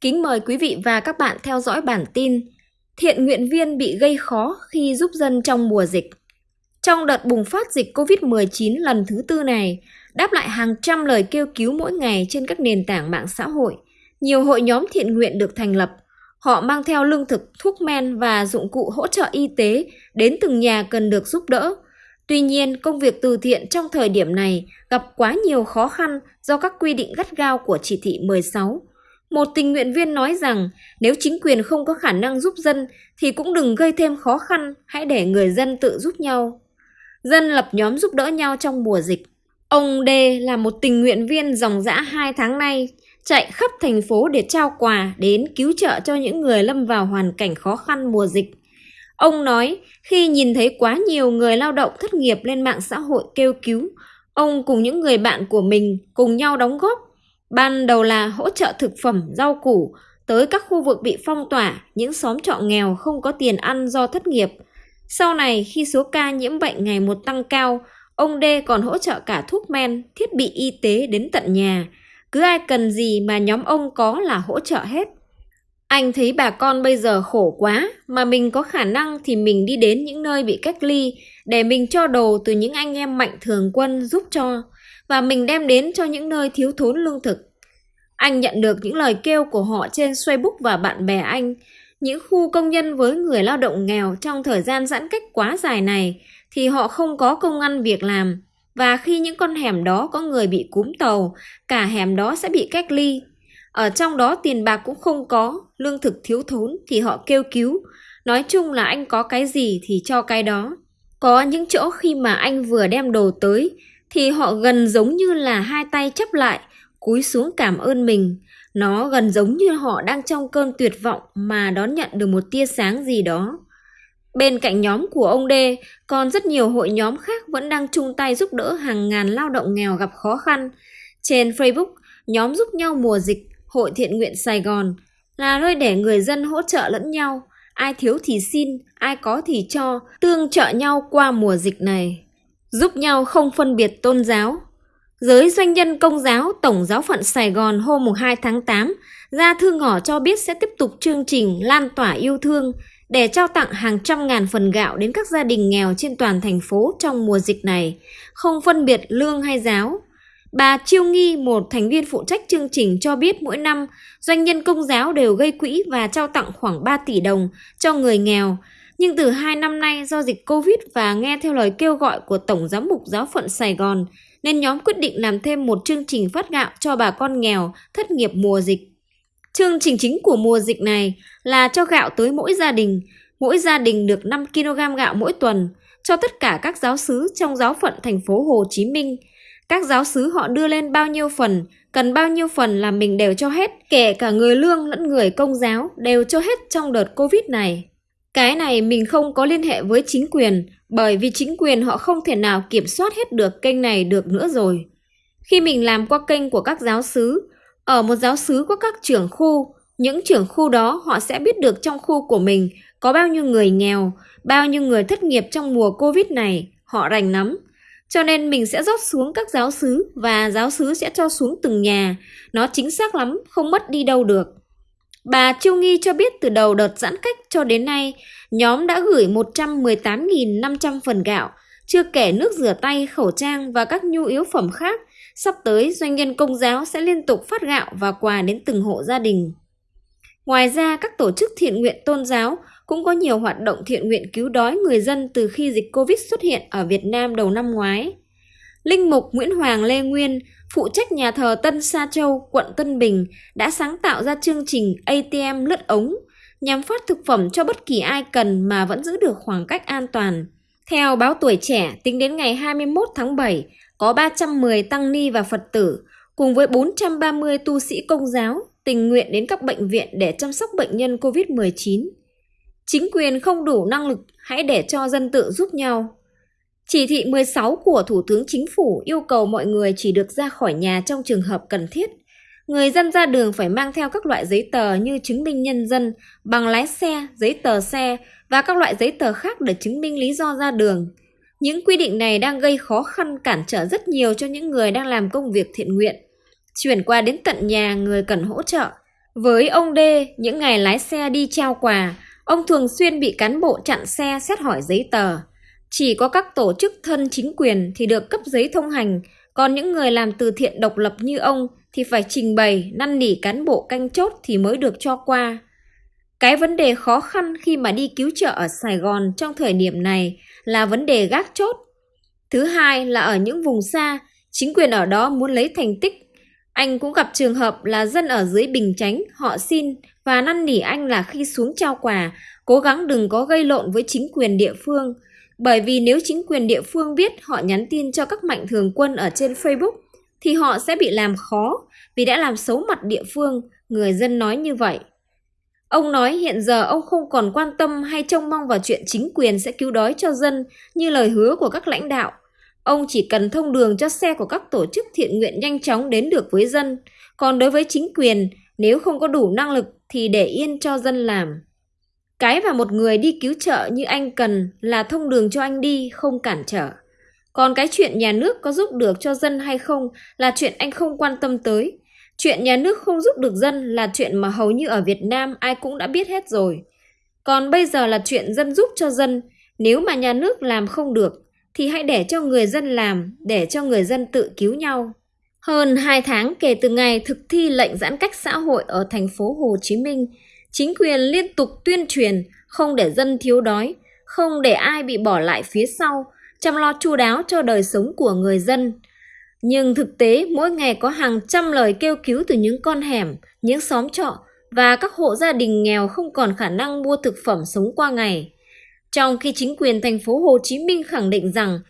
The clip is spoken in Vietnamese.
Kính mời quý vị và các bạn theo dõi bản tin Thiện nguyện viên bị gây khó khi giúp dân trong mùa dịch. Trong đợt bùng phát dịch COVID-19 lần thứ tư này, đáp lại hàng trăm lời kêu cứu mỗi ngày trên các nền tảng mạng xã hội, nhiều hội nhóm thiện nguyện được thành lập. Họ mang theo lương thực, thuốc men và dụng cụ hỗ trợ y tế đến từng nhà cần được giúp đỡ. Tuy nhiên, công việc từ thiện trong thời điểm này gặp quá nhiều khó khăn do các quy định gắt gao của chỉ thị 16 một tình nguyện viên nói rằng nếu chính quyền không có khả năng giúp dân thì cũng đừng gây thêm khó khăn, hãy để người dân tự giúp nhau. Dân lập nhóm giúp đỡ nhau trong mùa dịch. Ông D là một tình nguyện viên dòng dã 2 tháng nay, chạy khắp thành phố để trao quà đến cứu trợ cho những người lâm vào hoàn cảnh khó khăn mùa dịch. Ông nói khi nhìn thấy quá nhiều người lao động thất nghiệp lên mạng xã hội kêu cứu, ông cùng những người bạn của mình cùng nhau đóng góp Ban đầu là hỗ trợ thực phẩm, rau củ tới các khu vực bị phong tỏa, những xóm trọ nghèo không có tiền ăn do thất nghiệp. Sau này khi số ca nhiễm bệnh ngày một tăng cao, ông D còn hỗ trợ cả thuốc men, thiết bị y tế đến tận nhà. Cứ ai cần gì mà nhóm ông có là hỗ trợ hết. Anh thấy bà con bây giờ khổ quá, mà mình có khả năng thì mình đi đến những nơi bị cách ly để mình cho đồ từ những anh em mạnh thường quân giúp cho và mình đem đến cho những nơi thiếu thốn lương thực. Anh nhận được những lời kêu của họ trên Facebook và bạn bè anh, những khu công nhân với người lao động nghèo trong thời gian giãn cách quá dài này thì họ không có công ăn việc làm và khi những con hẻm đó có người bị cúm tàu, cả hẻm đó sẽ bị cách ly. Ở trong đó tiền bạc cũng không có, lương thực thiếu thốn thì họ kêu cứu. Nói chung là anh có cái gì thì cho cái đó. Có những chỗ khi mà anh vừa đem đồ tới thì họ gần giống như là hai tay chấp lại, cúi xuống cảm ơn mình. Nó gần giống như họ đang trong cơn tuyệt vọng mà đón nhận được một tia sáng gì đó. Bên cạnh nhóm của ông D, còn rất nhiều hội nhóm khác vẫn đang chung tay giúp đỡ hàng ngàn lao động nghèo gặp khó khăn. Trên Facebook, nhóm giúp nhau mùa dịch, Hội Thiện Nguyện Sài Gòn là nơi để người dân hỗ trợ lẫn nhau, ai thiếu thì xin, ai có thì cho, tương trợ nhau qua mùa dịch này giúp nhau không phân biệt tôn giáo. Giới doanh nhân công giáo Tổng giáo phận Sài Gòn hôm 2 tháng 8 ra thư ngỏ cho biết sẽ tiếp tục chương trình lan tỏa yêu thương để trao tặng hàng trăm ngàn phần gạo đến các gia đình nghèo trên toàn thành phố trong mùa dịch này, không phân biệt lương hay giáo. Bà Chiêu Nghi, một thành viên phụ trách chương trình cho biết mỗi năm, doanh nhân công giáo đều gây quỹ và trao tặng khoảng 3 tỷ đồng cho người nghèo, nhưng từ hai năm nay do dịch Covid và nghe theo lời kêu gọi của Tổng Giám mục Giáo phận Sài Gòn, nên nhóm quyết định làm thêm một chương trình phát gạo cho bà con nghèo thất nghiệp mùa dịch. Chương trình chính của mùa dịch này là cho gạo tới mỗi gia đình, mỗi gia đình được 5 kg gạo mỗi tuần cho tất cả các giáo sứ trong giáo phận thành phố Hồ Chí Minh. Các giáo sứ họ đưa lên bao nhiêu phần, cần bao nhiêu phần là mình đều cho hết, kể cả người lương lẫn người công giáo đều cho hết trong đợt Covid này. Cái này mình không có liên hệ với chính quyền, bởi vì chính quyền họ không thể nào kiểm soát hết được kênh này được nữa rồi. Khi mình làm qua kênh của các giáo sứ, ở một giáo sứ có các trưởng khu, những trưởng khu đó họ sẽ biết được trong khu của mình có bao nhiêu người nghèo, bao nhiêu người thất nghiệp trong mùa Covid này, họ rành lắm. Cho nên mình sẽ rót xuống các giáo sứ và giáo sứ sẽ cho xuống từng nhà. Nó chính xác lắm, không mất đi đâu được. Bà Chiêu Nghi cho biết từ đầu đợt giãn cách cho đến nay, nhóm đã gửi 118.500 phần gạo, chưa kể nước rửa tay, khẩu trang và các nhu yếu phẩm khác. Sắp tới, doanh nhân công giáo sẽ liên tục phát gạo và quà đến từng hộ gia đình. Ngoài ra, các tổ chức thiện nguyện tôn giáo cũng có nhiều hoạt động thiện nguyện cứu đói người dân từ khi dịch Covid xuất hiện ở Việt Nam đầu năm ngoái. Linh mục Nguyễn Hoàng Lê Nguyên, phụ trách nhà thờ Tân Sa Châu, quận Tân Bình, đã sáng tạo ra chương trình ATM lướt ống nhằm phát thực phẩm cho bất kỳ ai cần mà vẫn giữ được khoảng cách an toàn. Theo báo tuổi trẻ, tính đến ngày 21 tháng 7, có 310 tăng ni và Phật tử, cùng với 430 tu sĩ công giáo tình nguyện đến các bệnh viện để chăm sóc bệnh nhân COVID-19. Chính quyền không đủ năng lực, hãy để cho dân tự giúp nhau. Chỉ thị 16 của Thủ tướng Chính phủ yêu cầu mọi người chỉ được ra khỏi nhà trong trường hợp cần thiết. Người dân ra đường phải mang theo các loại giấy tờ như chứng minh nhân dân, bằng lái xe, giấy tờ xe và các loại giấy tờ khác để chứng minh lý do ra đường. Những quy định này đang gây khó khăn cản trở rất nhiều cho những người đang làm công việc thiện nguyện. Chuyển qua đến tận nhà người cần hỗ trợ. Với ông D, những ngày lái xe đi trao quà, ông thường xuyên bị cán bộ chặn xe xét hỏi giấy tờ. Chỉ có các tổ chức thân chính quyền thì được cấp giấy thông hành, còn những người làm từ thiện độc lập như ông thì phải trình bày, năn nỉ cán bộ canh chốt thì mới được cho qua. Cái vấn đề khó khăn khi mà đi cứu trợ ở Sài Gòn trong thời điểm này là vấn đề gác chốt. Thứ hai là ở những vùng xa, chính quyền ở đó muốn lấy thành tích. Anh cũng gặp trường hợp là dân ở dưới Bình Chánh họ xin và năn nỉ anh là khi xuống trao quà, cố gắng đừng có gây lộn với chính quyền địa phương. Bởi vì nếu chính quyền địa phương biết họ nhắn tin cho các mạnh thường quân ở trên Facebook thì họ sẽ bị làm khó vì đã làm xấu mặt địa phương, người dân nói như vậy. Ông nói hiện giờ ông không còn quan tâm hay trông mong vào chuyện chính quyền sẽ cứu đói cho dân như lời hứa của các lãnh đạo. Ông chỉ cần thông đường cho xe của các tổ chức thiện nguyện nhanh chóng đến được với dân. Còn đối với chính quyền, nếu không có đủ năng lực thì để yên cho dân làm. Cái mà một người đi cứu trợ như anh cần là thông đường cho anh đi, không cản trở. Còn cái chuyện nhà nước có giúp được cho dân hay không là chuyện anh không quan tâm tới. Chuyện nhà nước không giúp được dân là chuyện mà hầu như ở Việt Nam ai cũng đã biết hết rồi. Còn bây giờ là chuyện dân giúp cho dân, nếu mà nhà nước làm không được thì hãy để cho người dân làm, để cho người dân tự cứu nhau. Hơn 2 tháng kể từ ngày thực thi lệnh giãn cách xã hội ở thành phố Hồ Chí Minh, chính quyền liên tục tuyên truyền không để dân thiếu đói, không để ai bị bỏ lại phía sau, chăm lo chu đáo cho đời sống của người dân. Nhưng thực tế mỗi ngày có hàng trăm lời kêu cứu từ những con hẻm, những xóm trọ và các hộ gia đình nghèo không còn khả năng mua thực phẩm sống qua ngày. Trong khi chính quyền thành phố Hồ Chí Minh khẳng định rằng